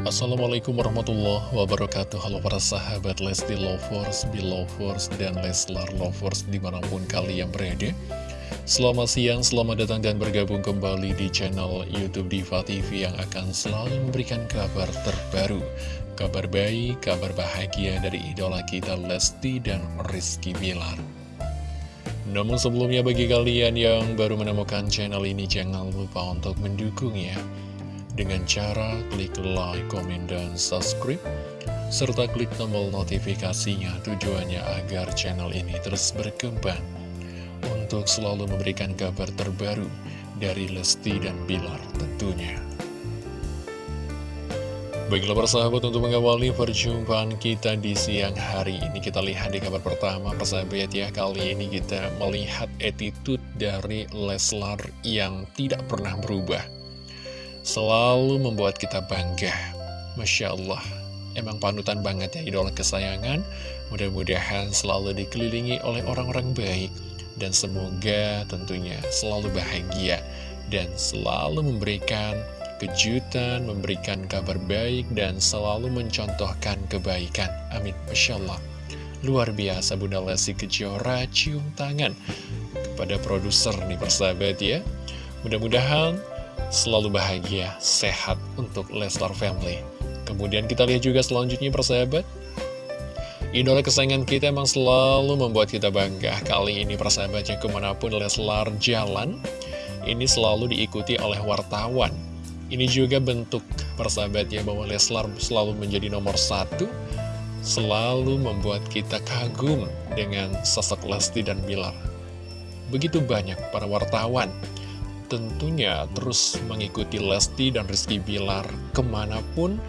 Assalamualaikum warahmatullahi wabarakatuh. Halo para sahabat Lesti Lovers, Belovers, dan Leslar Lovers di mana pun kalian berada. Selamat siang, selamat datang dan bergabung kembali di channel Youtube Diva TV yang akan selalu memberikan kabar terbaru Kabar baik, kabar bahagia dari idola kita Lesti dan Rizky Bilar. Namun sebelumnya bagi kalian yang baru menemukan channel ini jangan lupa untuk mendukung ya Dengan cara klik like, komen, dan subscribe Serta klik tombol notifikasinya tujuannya agar channel ini terus berkembang. Untuk selalu memberikan kabar terbaru dari Lesti dan Bilar tentunya. Baiklah persahabat untuk mengawali perjumpaan kita di siang hari ini Kita lihat di kabar pertama persahabat ya. Kali ini kita melihat attitude dari Leslar yang tidak pernah berubah Selalu membuat kita bangga Masya Allah Emang panutan banget ya idola kesayangan Mudah-mudahan selalu dikelilingi oleh orang-orang baik Dan semoga tentunya selalu bahagia Dan selalu memberikan kejutan, memberikan kabar baik, dan selalu mencontohkan kebaikan. Amin. Masya Allah. Luar biasa Bunda Lesti Kejora cium tangan kepada produser nih persahabat ya. Mudah-mudahan selalu bahagia, sehat untuk Leslar Family. Kemudian kita lihat juga selanjutnya persahabat. Idola kesayangan kita emang selalu membuat kita bangga. Kali ini persahabatnya ke mana pun Leslar jalan, ini selalu diikuti oleh wartawan ini juga bentuk persahabatnya bahwa Leslar selalu menjadi nomor satu, selalu membuat kita kagum dengan sosok Lesti dan Bilar. Begitu banyak para wartawan tentunya terus mengikuti Lesti dan Rizky Bilar ke mana pun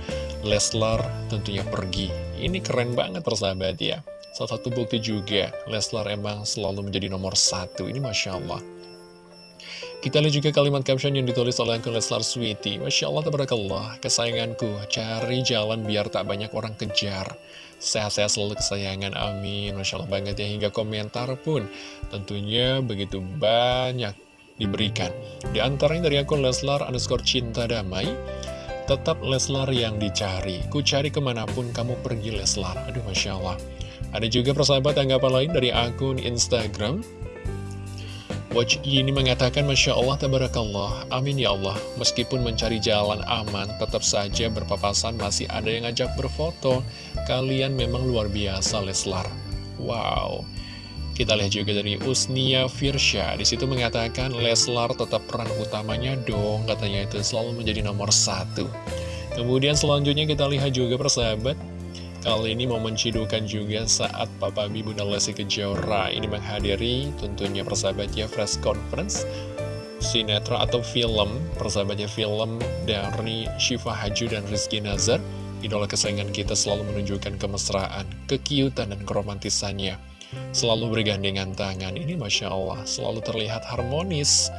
Leslar tentunya pergi. Ini keren banget persahabat ya. Salah satu bukti juga, Leslar emang selalu menjadi nomor satu. Ini Masya Allah. Kita lihat juga kalimat caption yang ditulis oleh akun Leslar Sweety. Masya Allah, tabarakallah, kesayanganku, cari jalan biar tak banyak orang kejar. Sehat-sehat selalu kesayangan, amin. Masya Allah banget ya, hingga komentar pun tentunya begitu banyak diberikan. Di antaranya dari akun Leslar underscore cinta damai, tetap Leslar yang dicari. Ku cari ke mana pun kamu pergi Leslar. Aduh, Masya Allah. Ada juga persahabat tanggapan lain dari akun Instagram Watch ini mengatakan Masya Allah Tabarakallah Amin ya Allah Meskipun mencari jalan aman Tetap saja berpapasan masih ada yang ngajak berfoto Kalian memang luar biasa Leslar Wow Kita lihat juga dari Usnia Firsha. Di situ mengatakan Leslar tetap peran utamanya dong Katanya itu selalu menjadi nomor satu. Kemudian selanjutnya kita lihat juga persahabat Kali ini momen cidukan juga saat Papa Bi Bunda Lesti Kejora ini menghadiri tentunya persahabatnya press conference sinetron atau film persahabatnya film dari Syifa Haju dan Rizky Nazar. Idola kesayangan kita selalu menunjukkan kemesraan, kekiutan dan keromantisannya selalu bergandengan tangan ini Masya Allah selalu terlihat harmonis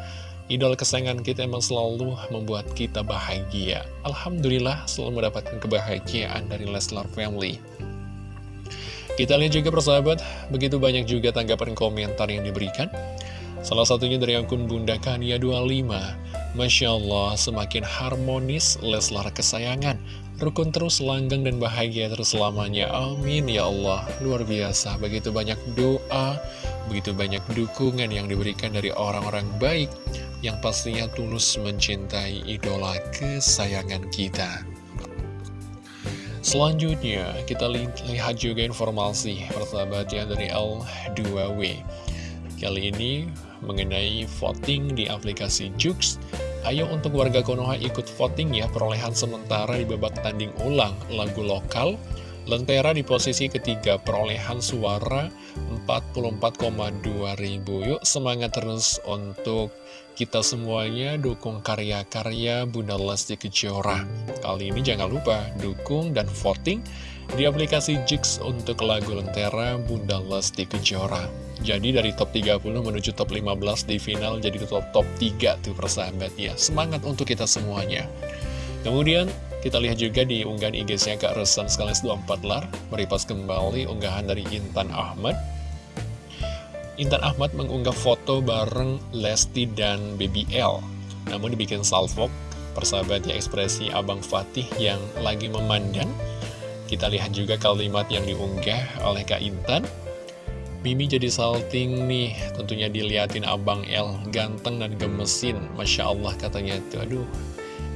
Idol kesayangan kita emang selalu membuat kita bahagia. Alhamdulillah selalu mendapatkan kebahagiaan dari Leslar Family. Kita lihat juga persahabat, begitu banyak juga tanggapan komentar yang diberikan. Salah satunya dari akun Bunda Kania 25. Masya Allah, semakin harmonis Leslar kesayangan. Rukun terus, langgang dan bahagia terus selamanya. Amin ya Allah. Luar biasa, begitu banyak doa, begitu banyak dukungan yang diberikan dari orang-orang baik yang pastinya tulus mencintai idola kesayangan kita. Selanjutnya, kita lihat juga informasi persahabatnya dari L2W. Kali ini mengenai voting di aplikasi Jux. Ayo untuk warga Konoha ikut voting ya perolehan sementara di babak tanding ulang. Lagu lokal Lentera di posisi ketiga perolehan suara 44,2 ribu. Yuk semangat terus untuk kita semuanya. Dukung karya-karya Bunda Lesti Kejora. Kali ini jangan lupa dukung dan voting di aplikasi Jix untuk lagu Lentera Bunda Lesti Kejora Jadi dari top 30 menuju top 15 di final jadi top, top 3 tuh persahabat ya. Semangat untuk kita semuanya. Kemudian kita lihat juga di unggahan IG-nya Kak Resan sekaligus 24 lar. Meripas kembali unggahan dari Intan Ahmad. Intan Ahmad mengunggah foto bareng Lesti dan Baby L. Namun dibikin salvok Persahabat ya ekspresi Abang Fatih yang lagi memandang. Kita lihat juga kalimat yang diunggah oleh Kak Intan Mimi jadi salting nih, tentunya diliatin Abang El, ganteng dan gemesin, Masya Allah katanya tuh, aduh,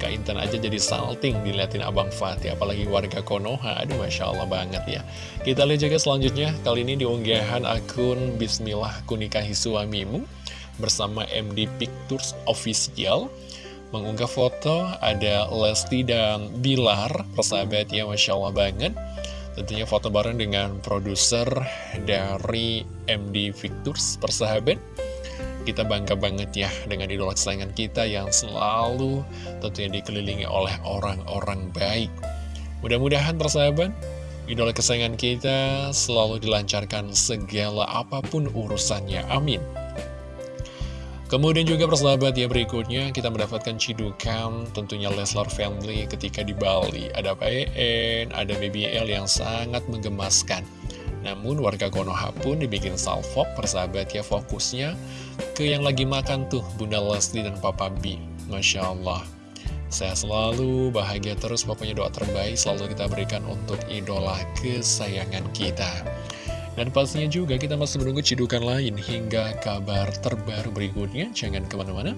Kak Intan aja jadi salting diliatin Abang Fatih, apalagi warga Konoha, aduh Masya Allah banget ya. Kita lihat juga selanjutnya, kali ini diunggahan akun Bismillah Kunikahi Suamimu, bersama MD Pictures Official, mengunggah foto ada Lesti dan Bilar, persahabat ya Masya Allah banget. Tentunya foto bareng dengan produser dari MD Victors persahabat. Kita bangga banget ya dengan idola kesayangan kita yang selalu tentunya dikelilingi oleh orang-orang baik. Mudah-mudahan persahabat Idola kesayangan kita selalu dilancarkan segala apa pun urusannya. Amin Kemudian juga persahabat ya berikutnya kita mendapatkan cidukan tentunya Leslar Family ketika di Bali. Ada PN, ada BBL yang sangat menggemaskan. Namun warga Konoha pun dibikin salvo persahabat ya fokusnya ke yang lagi makan tuh Bunda Leslie dan Papa B. Masya Allah. Saya selalu bahagia terus pokoknya doa terbaik selalu kita berikan untuk idola kesayangan kita. Dan pastinya juga kita masih menunggu cidukan lain hingga kabar terbaru berikutnya. Jangan ke mana-mana.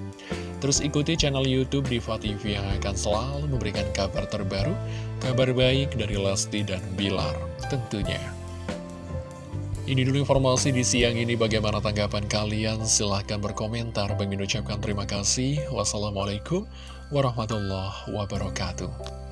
Terus ikuti channel Youtube Diva TV yang akan selalu memberikan kabar terbaru, kabar baik dari Lesti dan Bilar tentunya. Ini dulu informasi di siang ini bagaimana tanggapan kalian silahkan berkomentar Bagi ucapkan terima kasih Wassalamualaikum warahmatullahi wabarakatuh